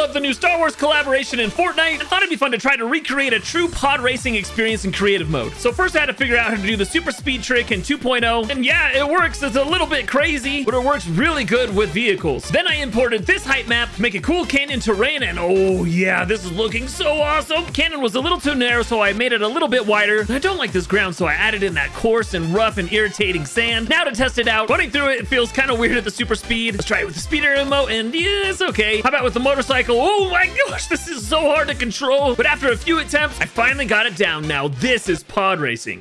love the new Star Wars collaboration in Fortnite and thought it'd be fun to try to recreate a true pod racing experience in creative mode. So first I had to figure out how to do the super speed trick in 2.0. And yeah, it works. It's a little bit crazy, but it works really good with vehicles. Then I imported this height map to make a cool canyon terrain. And oh yeah, this is looking so awesome. Canyon was a little too narrow, so I made it a little bit wider. I don't like this ground, so I added in that coarse and rough and irritating sand. Now to test it out, running through it, it feels kind of weird at the super speed. Let's try it with the speeder emote, and yeah, it's okay. How about with the motorcycle? Oh my gosh, this is so hard to control. But after a few attempts, I finally got it down. Now this is pod racing.